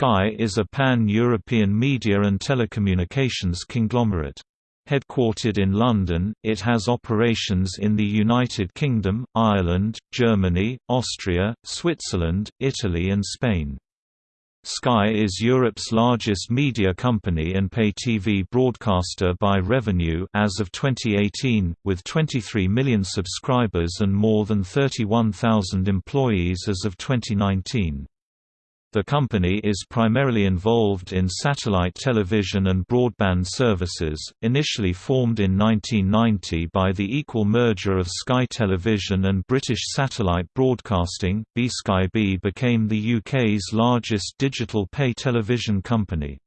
Sky is a pan-European media and telecommunications conglomerate. Headquartered in London, it has operations in the United Kingdom, Ireland, Germany, Austria, Switzerland, Italy and Spain. Sky is Europe's largest media company and pay TV broadcaster by revenue as of 2018, with 23 million subscribers and more than 31,000 employees as of 2019. The company is primarily involved in satellite television and broadband services, initially formed in 1990 by the equal merger of Sky Television and British Satellite Broadcasting. B-Sky-B became the UK's largest digital pay television company.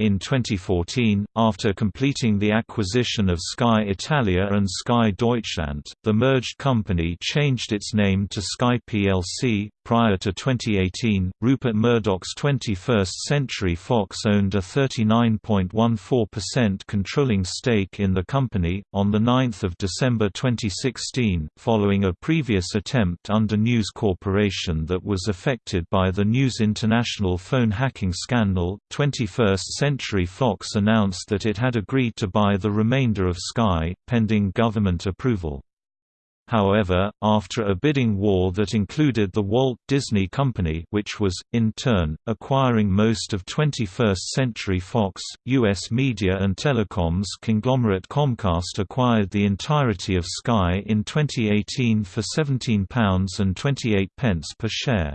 In 2014, after completing the acquisition of Sky Italia and Sky Deutschland, the merged company changed its name to Sky plc. Prior to 2018, Rupert Murdoch's 21st Century Fox owned a 39.14% controlling stake in the company. On the 9th of December 2016, following a previous attempt under News Corporation that was affected by the News International phone hacking scandal, 21st Century Fox announced that it had agreed to buy the remainder of Sky, pending government approval. However, after a bidding war that included the Walt Disney Company which was, in turn, acquiring most of 21st Century Fox, U.S. media and telecoms conglomerate Comcast acquired the entirety of Sky in 2018 for £17.28 per share.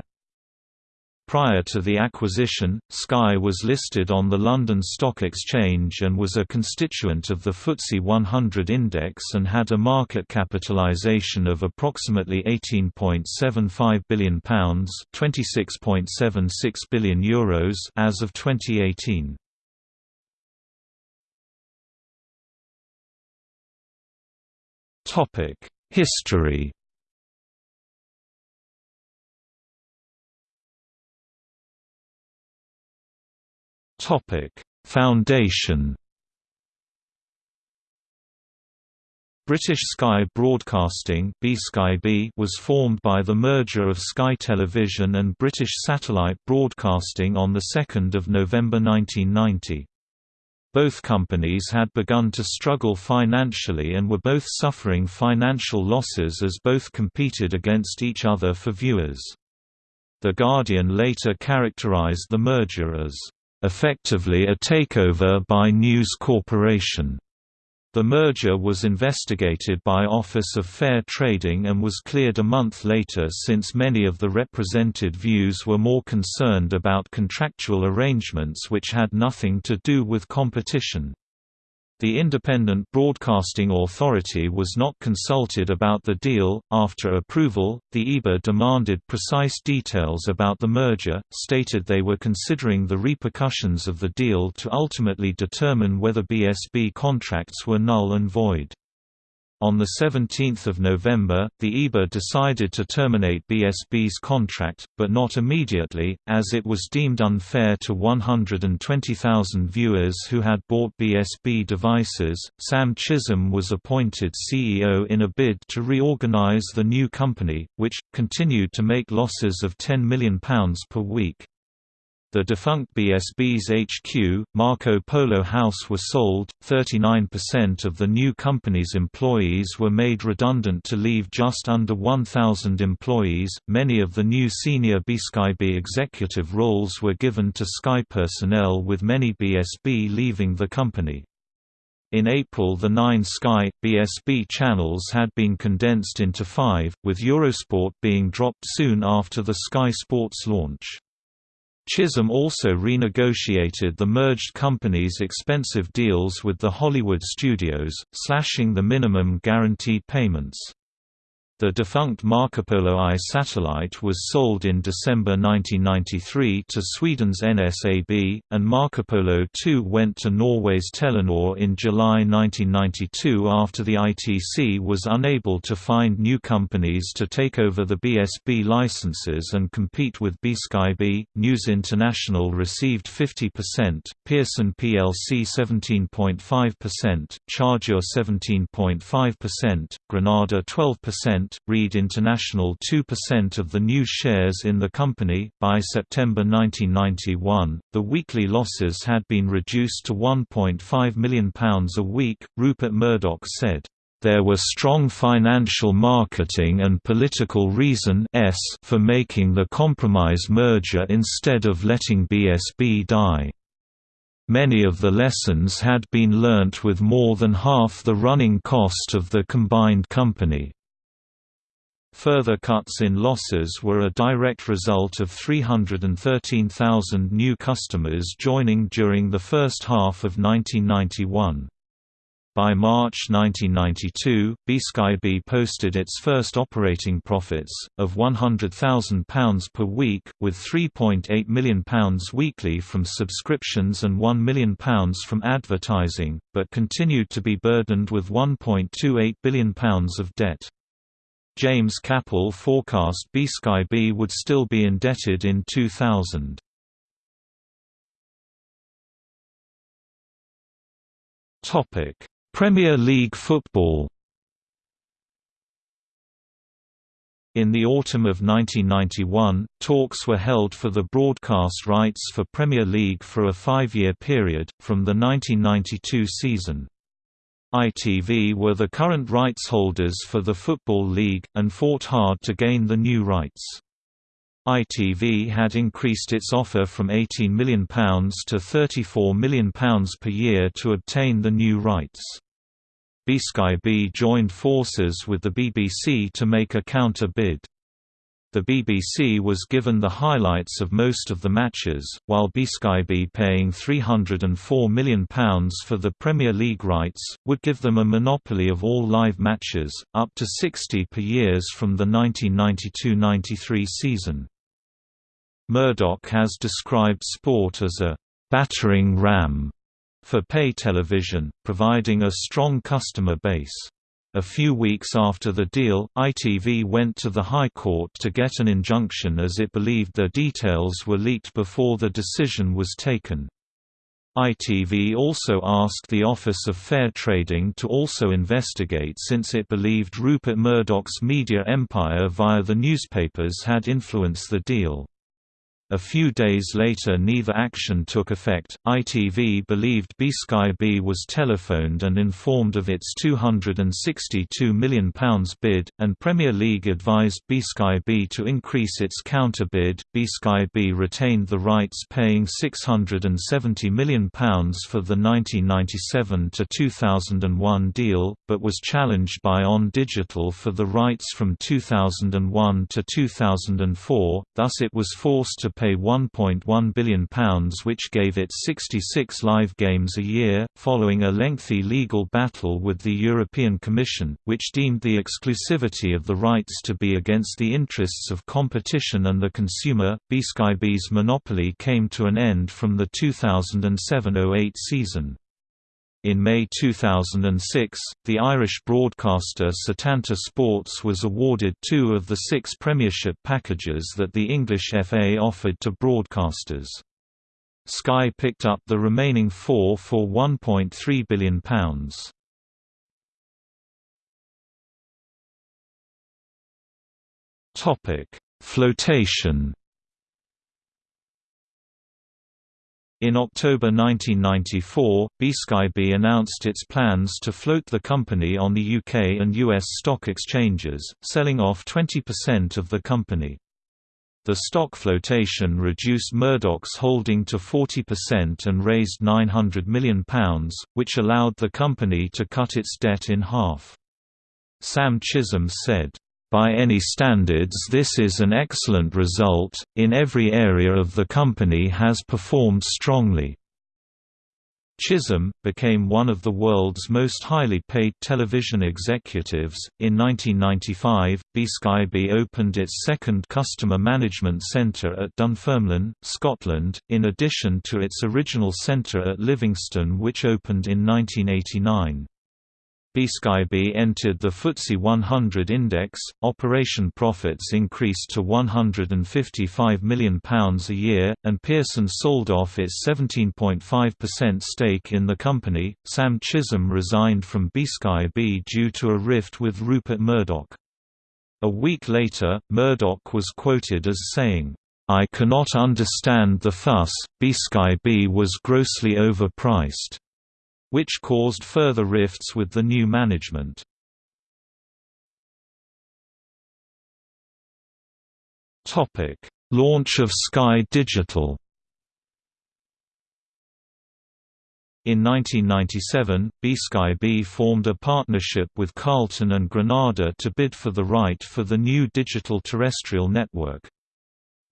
Prior to the acquisition, Sky was listed on the London Stock Exchange and was a constituent of the FTSE 100 index and had a market capitalisation of approximately £18.75 billion €26.76 billion Euros as of 2018. History Foundation. British Sky Broadcasting was formed by the merger of Sky Television and British Satellite Broadcasting on 2 November 1990. Both companies had begun to struggle financially and were both suffering financial losses as both competed against each other for viewers. The Guardian later characterized the merger as effectively a takeover by News Corporation. The merger was investigated by Office of Fair Trading and was cleared a month later since many of the represented views were more concerned about contractual arrangements which had nothing to do with competition. The Independent Broadcasting Authority was not consulted about the deal. After approval, the IBA demanded precise details about the merger, stated they were considering the repercussions of the deal to ultimately determine whether BSB contracts were null and void. On 17 November, the IBA decided to terminate BSB's contract, but not immediately, as it was deemed unfair to 120,000 viewers who had bought BSB devices. Sam Chisholm was appointed CEO in a bid to reorganize the new company, which continued to make losses of £10 million per week. The defunct BSB's HQ, Marco Polo House was sold, 39% of the new company's employees were made redundant to leave just under 1,000 employees. Many of the new senior BSkyB executive roles were given to Sky personnel with many BSB leaving the company. In April the nine Sky, BSB channels had been condensed into five, with Eurosport being dropped soon after the Sky Sports launch. Chisholm also renegotiated the merged company's expensive deals with the Hollywood studios, slashing the minimum guaranteed payments. The defunct Marcopolo I satellite was sold in December 1993 to Sweden's NSAB, and Marcopolo II went to Norway's Telenor in July 1992 after the ITC was unable to find new companies to take over the BSB licenses and compete with BSkyB. News International received 50%, Pearson plc 17.5%, Chargeur 17.5%, Granada 12%, Reed International 2% of the new shares in the company. By September 1991, the weekly losses had been reduced to £1.5 million a week, Rupert Murdoch said. There were strong financial marketing and political reason for making the compromise merger instead of letting BSB die. Many of the lessons had been learnt with more than half the running cost of the combined company. Further cuts in losses were a direct result of 313,000 new customers joining during the first half of 1991. By March 1992, B-Sky-B posted its first operating profits, of £100,000 per week, with £3.8 million weekly from subscriptions and £1 million from advertising, but continued to be burdened with £1.28 billion of debt. James Capel forecast B-Sky-B would still be indebted in 2000. Topic Premier League football In the autumn of 1991, talks were held for the broadcast rights for Premier League for a five-year period, from the 1992 season. ITV were the current rights holders for the Football League, and fought hard to gain the new rights. ITV had increased its offer from £18 million to £34 million per year to obtain the new rights. B-Sky-B joined forces with the BBC to make a counter-bid. The BBC was given the highlights of most of the matches, while B-Sky-B paying £304 million for the Premier League rights, would give them a monopoly of all live matches, up to 60 per years from the 1992–93 season. Murdoch has described sport as a «battering ram» for pay television, providing a strong customer base. A few weeks after the deal, ITV went to the High Court to get an injunction as it believed their details were leaked before the decision was taken. ITV also asked the Office of Fair Trading to also investigate since it believed Rupert Murdoch's media empire via the newspapers had influenced the deal. A few days later neither action took effect. ITV believed B-Sky-B was telephoned and informed of its £262 million bid, and Premier League advised B-Sky-B to increase its counter-bid. B-Sky-B retained the rights paying £670 million for the 1997 to 2001 deal, but was challenged by On Digital for the rights from 2001 to 2004, thus it was forced to pay £1.1 billion which gave it 66 live games a year, following a lengthy legal battle with the European Commission, which deemed the exclusivity of the rights to be against the interests of competition and the consumer. B-Sky-B's monopoly came to an end from the 2007–08 season. In May 2006, the Irish broadcaster Setanta Sports was awarded two of the six Premiership packages that the English FA offered to broadcasters. Sky picked up the remaining four for £1.3 billion. Flotation In October 1994, B-Sky-B announced its plans to float the company on the UK and US stock exchanges, selling off 20% of the company. The stock flotation reduced Murdoch's holding to 40% and raised £900 million, which allowed the company to cut its debt in half. Sam Chisholm said, by any standards this is an excellent result, in every area of the company has performed strongly. Chisholm, became one of the world's most highly paid television executives. In 1995, B-Sky-B opened its second customer management centre at Dunfermline, Scotland, in addition to its original centre at Livingston which opened in 1989. B-Sky-B entered the FTSE 100 index, operation profits increased to £155 million a year, and Pearson sold off its 17.5% stake in the company. Sam Chisholm resigned from B-Sky-B due to a rift with Rupert Murdoch. A week later, Murdoch was quoted as saying, I cannot understand the fuss, B-Sky-B was grossly overpriced, which caused further rifts with the new management. Launch of Sky Digital In 1997, B-Sky-B formed a partnership with Carlton and Granada to bid for the right for the new digital terrestrial network.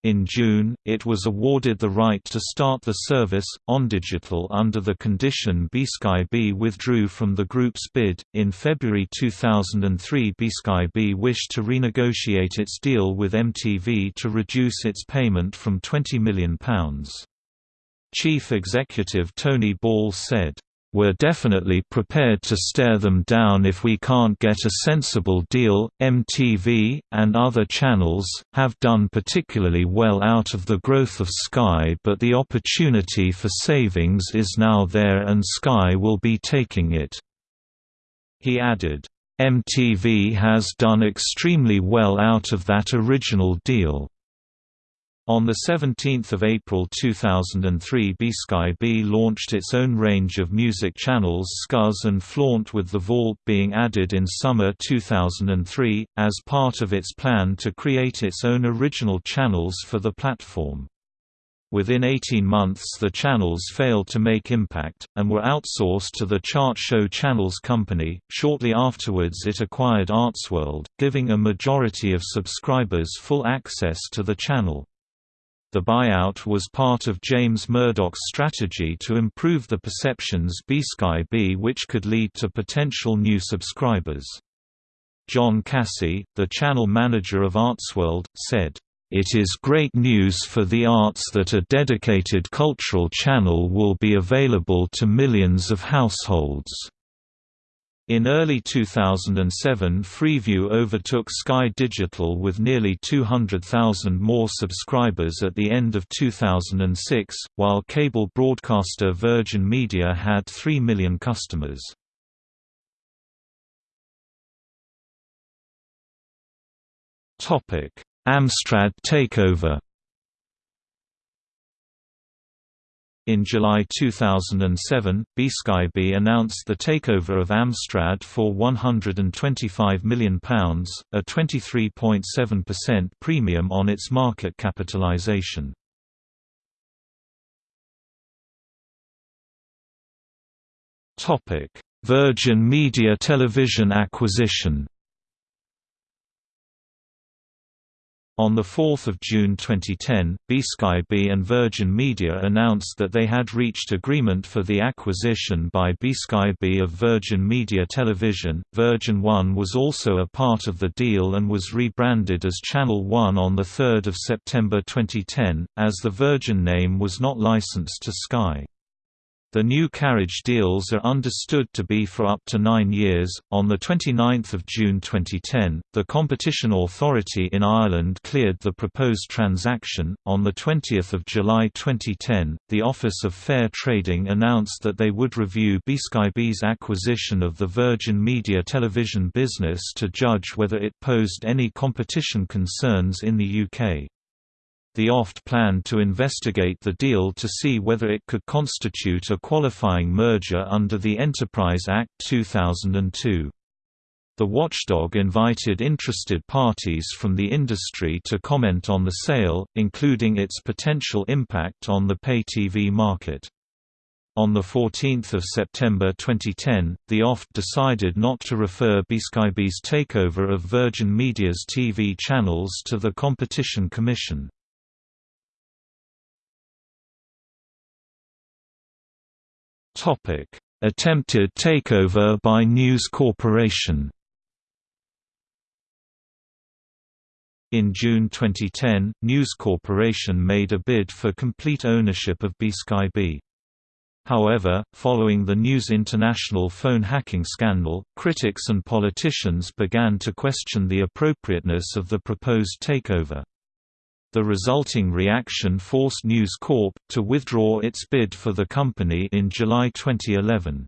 In June, it was awarded the right to start the service, OnDigital under the condition B-Sky-B withdrew from the group's bid. In February 2003 B-Sky-B wished to renegotiate its deal with MTV to reduce its payment from £20 million. Chief Executive Tony Ball said, we're definitely prepared to stare them down if we can't get a sensible deal. MTV, and other channels, have done particularly well out of the growth of Sky, but the opportunity for savings is now there and Sky will be taking it. He added, MTV has done extremely well out of that original deal. On 17 April 2003 B-Sky-B launched its own range of music channels Scuzz and Flaunt with The Vault being added in summer 2003, as part of its plan to create its own original channels for the platform. Within 18 months the channels failed to make impact, and were outsourced to the Chart Show Channels Company. Shortly afterwards it acquired Artsworld, giving a majority of subscribers full access to the channel. The buyout was part of James Murdoch's strategy to improve the perceptions B-Sky-B which could lead to potential new subscribers. John Cassie, the channel manager of Artsworld, said, "...it is great news for the arts that a dedicated cultural channel will be available to millions of households." In early 2007 Freeview overtook Sky Digital with nearly 200,000 more subscribers at the end of 2006, while cable broadcaster Virgin Media had 3 million customers. Amstrad takeover In July 2007, B-Sky-B announced the takeover of Amstrad for £125 million, a 23.7% premium on its market capitalisation. Virgin Media Television acquisition On 4 June 2010, B-Sky-B and Virgin Media announced that they had reached agreement for the acquisition by B-Sky-B of Virgin Media Television. Virgin One was also a part of the deal and was rebranded as Channel One on 3 September 2010, as the Virgin name was not licensed to Sky. The new carriage deals are understood to be for up to nine years. On 29 June 2010, the Competition Authority in Ireland cleared the proposed transaction. On 20 July 2010, the Office of Fair Trading announced that they would review B-Sky-B's acquisition of the Virgin Media television business to judge whether it posed any competition concerns in the UK. The OFT planned to investigate the deal to see whether it could constitute a qualifying merger under the Enterprise Act 2002. The watchdog invited interested parties from the industry to comment on the sale, including its potential impact on the pay TV market. On 14 September 2010, the OFT decided not to refer B-Sky-B's takeover of Virgin Media's TV channels to the Competition Commission. Attempted takeover by News Corporation. In June 2010, News Corporation made a bid for complete ownership of B-Sky-B. However, following the News International phone hacking scandal, critics and politicians began to question the appropriateness of the proposed takeover. The resulting reaction forced News Corp. to withdraw its bid for the company in July 2011.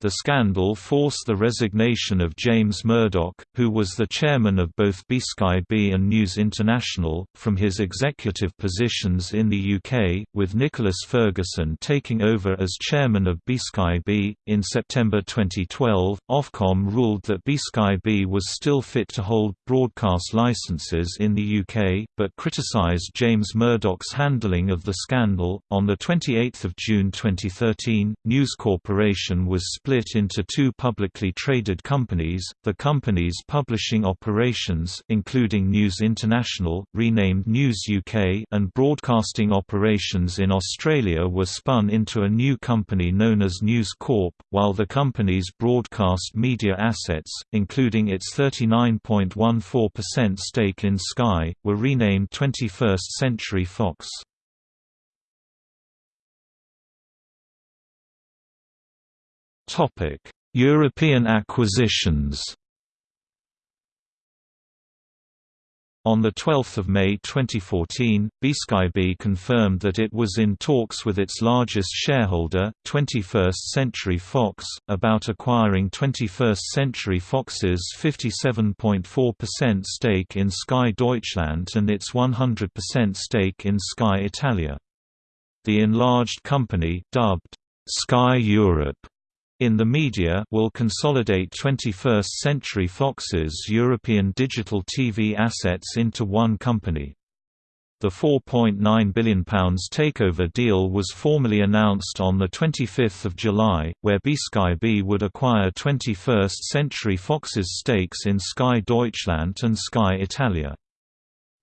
The scandal forced the resignation of James Murdoch, who was the chairman of both B-Sky-B and News International, from his executive positions in the UK, with Nicholas Ferguson taking over as chairman of B-Sky-B. In September 2012, Ofcom ruled that B-Sky-B was still fit to hold broadcast licenses in the UK, but criticised James Murdoch's handling of the scandal. On 28 June 2013, News Corporation was split into two publicly traded companies, the company's publishing operations including News International, renamed News UK and broadcasting operations in Australia were spun into a new company known as News Corp, while the company's broadcast media assets, including its 39.14% stake in Sky, were renamed 21st Century Fox. Topic: European acquisitions. On 12 May 2014, B-Sky-B confirmed that it was in talks with its largest shareholder, 21st Century Fox, about acquiring 21st Century Fox's 57.4% stake in Sky Deutschland and its 100% stake in Sky Italia. The enlarged company, dubbed Sky Europe, in the media will consolidate 21st Century Fox's European digital TV assets into one company. The £4.9 billion takeover deal was formally announced on 25 July, where B-Sky-B would acquire 21st Century Fox's stakes in Sky Deutschland and Sky Italia.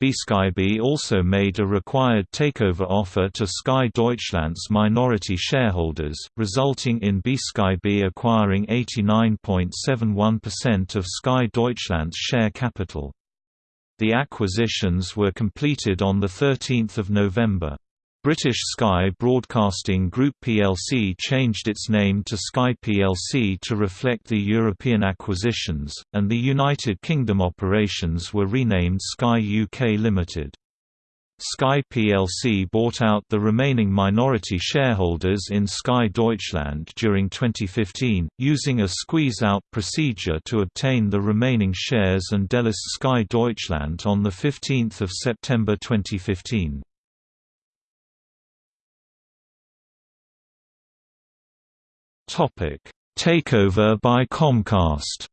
B-Sky-B also made a required takeover offer to Sky Deutschland's minority shareholders, resulting in B-Sky-B acquiring 89.71% of Sky Deutschland's share capital. The acquisitions were completed on 13 November. British Sky Broadcasting Group plc changed its name to Sky plc to reflect the European acquisitions, and the United Kingdom operations were renamed Sky UK Limited. Sky plc bought out the remaining minority shareholders in Sky Deutschland during 2015, using a squeeze-out procedure to obtain the remaining shares and delist Sky Deutschland on 15 September 2015. Takeover by Comcast.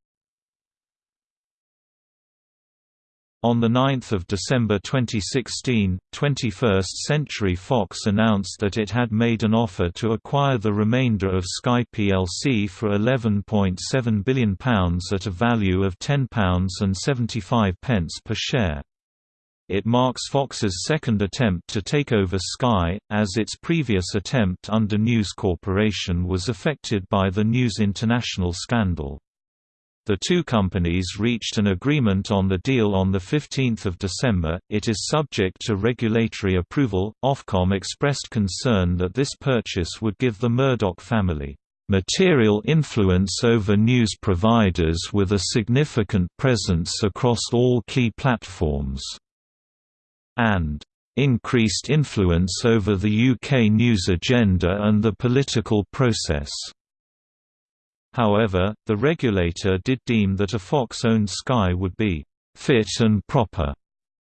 On 9 December 2016, 21st Century Fox announced that it had made an offer to acquire the remainder of Sky plc for £11.7 billion at a value of £10.75 per share. It marks Fox's second attempt to take over Sky, as its previous attempt under News Corporation was affected by the News International scandal. The two companies reached an agreement on the deal on 15 December. It is subject to regulatory approval. Ofcom expressed concern that this purchase would give the Murdoch family material influence over news providers with a significant presence across all key platforms and increased influence over the UK news agenda and the political process. However, the regulator did deem that a Fox-owned Sky would be fit and proper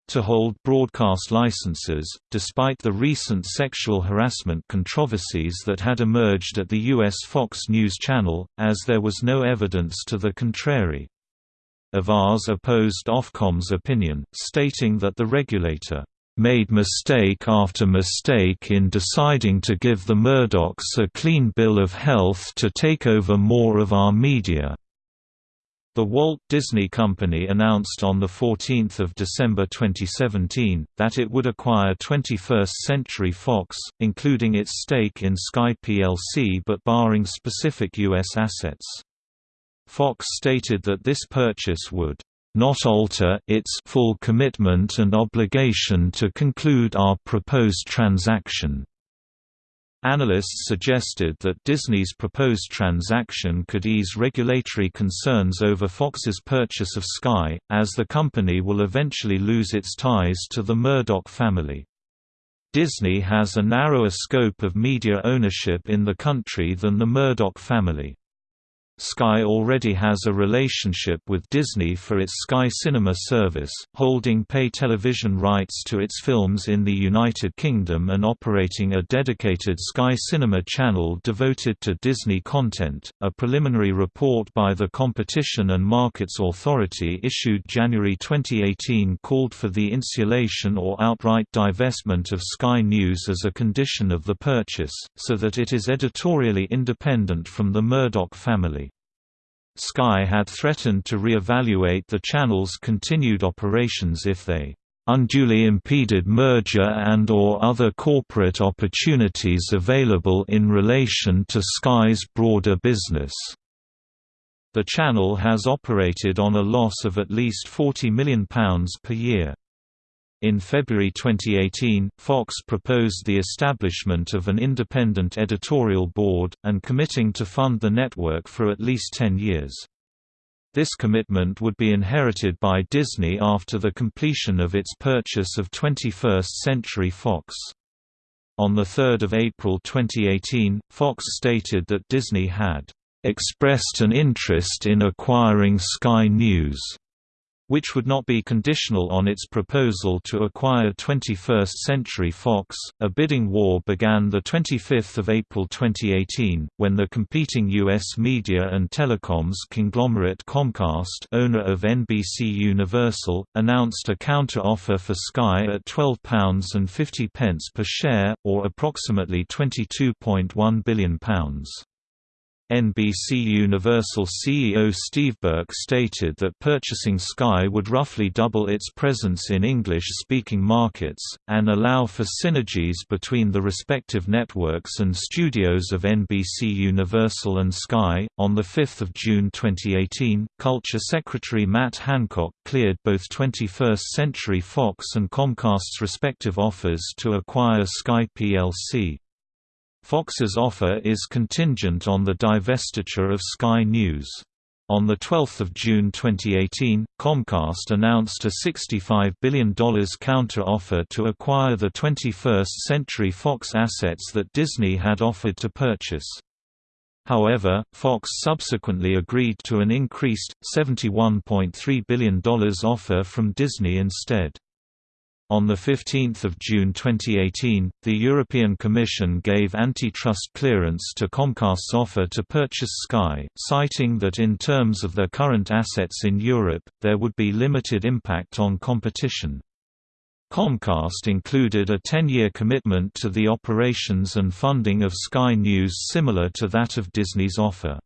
to hold broadcast licenses, despite the recent sexual harassment controversies that had emerged at the U.S. Fox News Channel, as there was no evidence to the contrary. Avaaz opposed Ofcom's opinion, stating that the regulator made mistake after mistake in deciding to give the Murdochs a clean bill of health to take over more of our media. The Walt Disney Company announced on 14 December 2017, that it would acquire 21st Century Fox, including its stake in Sky plc but barring specific U.S. assets. Fox stated that this purchase would not alter its full commitment and obligation to conclude our proposed transaction. Analysts suggested that Disney's proposed transaction could ease regulatory concerns over Fox's purchase of Sky, as the company will eventually lose its ties to the Murdoch family. Disney has a narrower scope of media ownership in the country than the Murdoch family. Sky already has a relationship with Disney for its Sky Cinema service, holding pay television rights to its films in the United Kingdom and operating a dedicated Sky Cinema channel devoted to Disney content. A preliminary report by the Competition and Markets Authority issued January 2018 called for the insulation or outright divestment of Sky News as a condition of the purchase, so that it is editorially independent from the Murdoch family. Sky had threatened to re-evaluate the channel's continued operations if they unduly impeded merger and or other corporate opportunities available in relation to Sky's broader business. The channel has operated on a loss of at least £40 million per year. In February 2018, Fox proposed the establishment of an independent editorial board, and committing to fund the network for at least 10 years. This commitment would be inherited by Disney after the completion of its purchase of 21st Century Fox. On 3 April 2018, Fox stated that Disney had expressed an interest in acquiring Sky News which would not be conditional on its proposal to acquire 21st Century Fox. A bidding war began the 25th of April 2018 when the competing US media and telecoms conglomerate Comcast, owner of NBC Universal, announced a counter-offer for Sky at £12.50 per share or approximately £22.1 billion. NBC Universal CEO Steve Burke stated that purchasing Sky would roughly double its presence in English-speaking markets, and allow for synergies between the respective networks and studios of NBC Universal and Sky. On 5 June 2018, Culture Secretary Matt Hancock cleared both 21st Century Fox and Comcast's respective offers to acquire Sky plc. Fox's offer is contingent on the divestiture of Sky News. On 12 June 2018, Comcast announced a $65 billion counter-offer to acquire the 21st Century Fox assets that Disney had offered to purchase. However, Fox subsequently agreed to an increased, $71.3 billion offer from Disney instead. On 15 June 2018, the European Commission gave antitrust clearance to Comcast's offer to purchase Sky, citing that in terms of their current assets in Europe, there would be limited impact on competition. Comcast included a 10-year commitment to the operations and funding of Sky News similar to that of Disney's offer.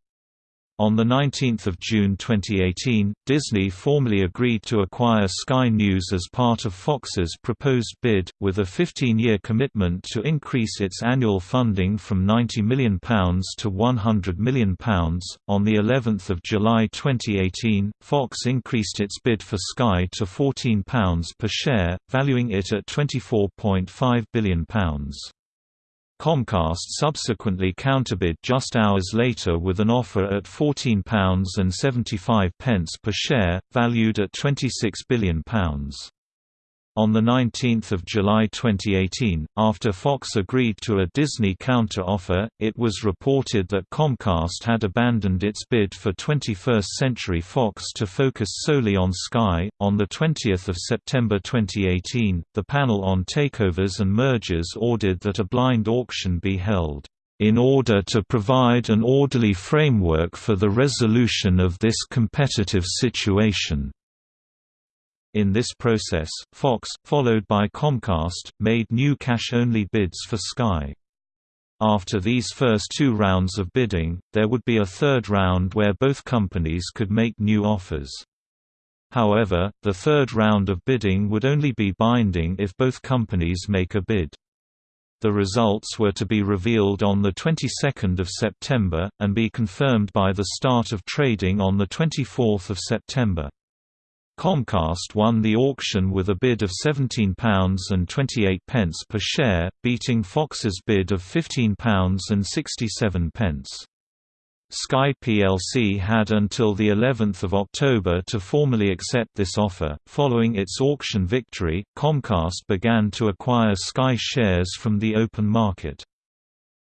On 19 June 2018, Disney formally agreed to acquire Sky News as part of Fox's proposed bid, with a 15-year commitment to increase its annual funding from £90 million to £100 million. On the 11th of July 2018, Fox increased its bid for Sky to £14 per share, valuing it at £24.5 billion. Comcast subsequently counterbid just hours later with an offer at £14.75 per share, valued at £26 billion. On 19 July 2018, after Fox agreed to a Disney counter-offer, it was reported that Comcast had abandoned its bid for 21st Century Fox to focus solely on Sky. On 20 September 2018, the panel on takeovers and mergers ordered that a blind auction be held, "...in order to provide an orderly framework for the resolution of this competitive situation." In this process, Fox, followed by Comcast, made new cash-only bids for Sky. After these first two rounds of bidding, there would be a third round where both companies could make new offers. However, the third round of bidding would only be binding if both companies make a bid. The results were to be revealed on the 22nd of September, and be confirmed by the start of trading on the 24th of September. Comcast won the auction with a bid of £17.28 per share, beating Fox's bid of £15.67. Sky plc had until the 11th of October to formally accept this offer. Following its auction victory, Comcast began to acquire Sky shares from the open market.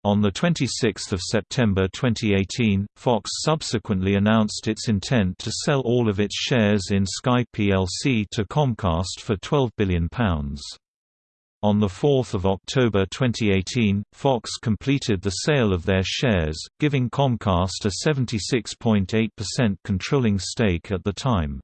On 26 September 2018, Fox subsequently announced its intent to sell all of its shares in Sky plc to Comcast for £12 billion. On 4 October 2018, Fox completed the sale of their shares, giving Comcast a 76.8% controlling stake at the time.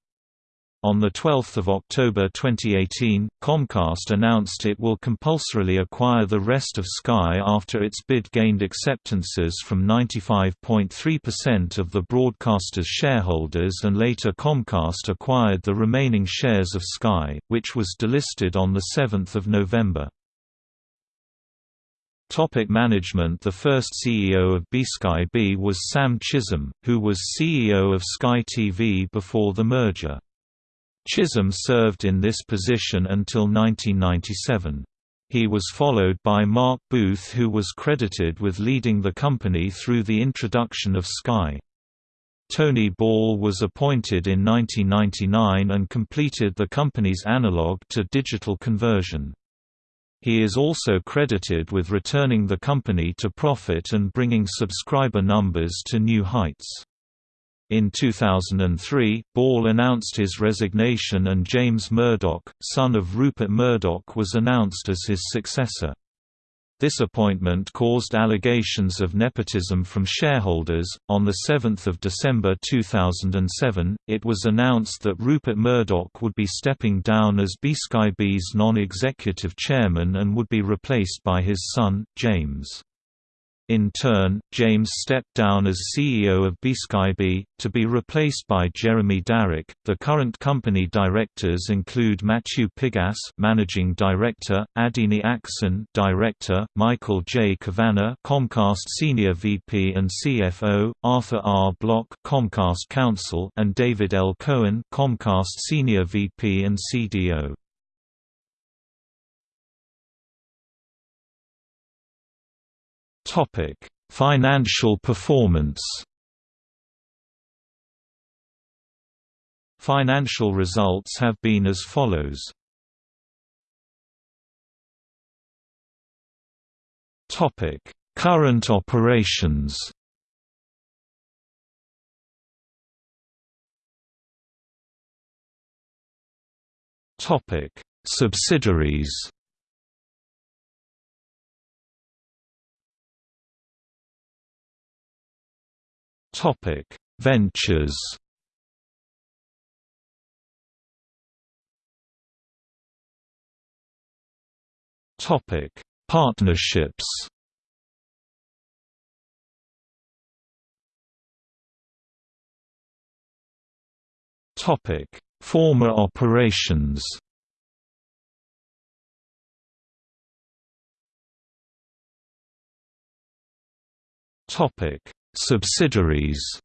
On 12 October 2018, Comcast announced it will compulsorily acquire the rest of Sky after its bid gained acceptances from 95.3% of the broadcaster's shareholders and later Comcast acquired the remaining shares of Sky, which was delisted on 7 November. Topic management The first CEO of B-Sky-B was Sam Chisholm, who was CEO of Sky TV before the merger. Chisholm served in this position until 1997. He was followed by Mark Booth who was credited with leading the company through the introduction of Sky. Tony Ball was appointed in 1999 and completed the company's analog to digital conversion. He is also credited with returning the company to profit and bringing subscriber numbers to new heights. In 2003, Ball announced his resignation and James Murdoch, son of Rupert Murdoch was announced as his successor. This appointment caused allegations of nepotism from shareholders. On 7 December 2007, it was announced that Rupert Murdoch would be stepping down as B-Sky-B's non-executive chairman and would be replaced by his son, James. In turn, James stepped down as CEO of B-Sky-B, to be replaced by Jeremy Darroch. The current company directors include Matthew Pigas, Managing Director, Adini Axon, Director, Michael J. Kavanagh, Comcast Senior VP and CFO, Arthur R. Block, Comcast Counsel, and David L. Cohen, Comcast Senior VP and CDO. Topic: Financial performance. Financial results have been as follows. Topic: Current operations. Topic: Subsidiaries. Topic: Ventures. Topic: Partnerships. Topic: Former operations. Topic: Subsidiaries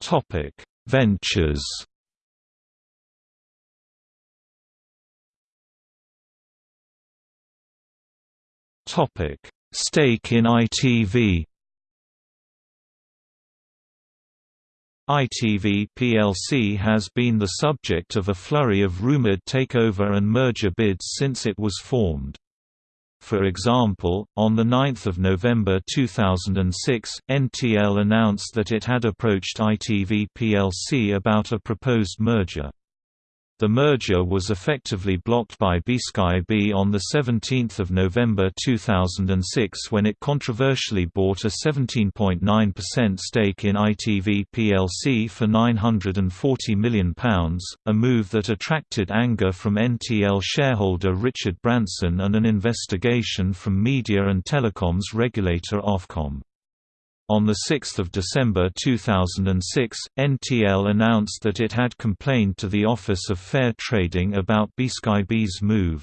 Topic: Ventures. Topic: Stake in ITV. ITV plc has been the subject of a flurry of rumoured takeover and merger bids since it was formed. For example, on 9 November 2006, NTL announced that it had approached ITV plc about a proposed merger. The merger was effectively blocked by B-Sky-B on 17 November 2006 when it controversially bought a 17.9% stake in ITV plc for £940 million, a move that attracted anger from NTL shareholder Richard Branson and an investigation from media and telecoms regulator Ofcom. On 6 December 2006, NTL announced that it had complained to the Office of Fair Trading about B-Sky-B's move.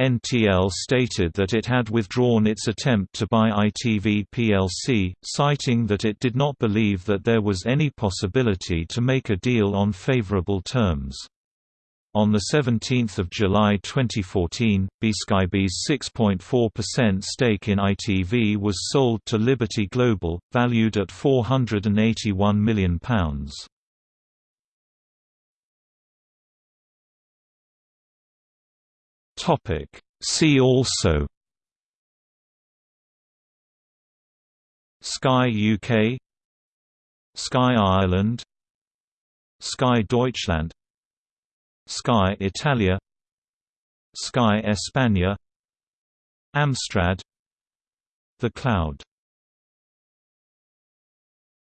NTL stated that it had withdrawn its attempt to buy ITV plc, citing that it did not believe that there was any possibility to make a deal on favorable terms. On 17 July 2014, B-Sky-B's 6.4% stake in ITV was sold to Liberty Global, valued at £481 million. See also Sky UK Sky Ireland Sky Deutschland Sky Italia Sky España Amstrad The Cloud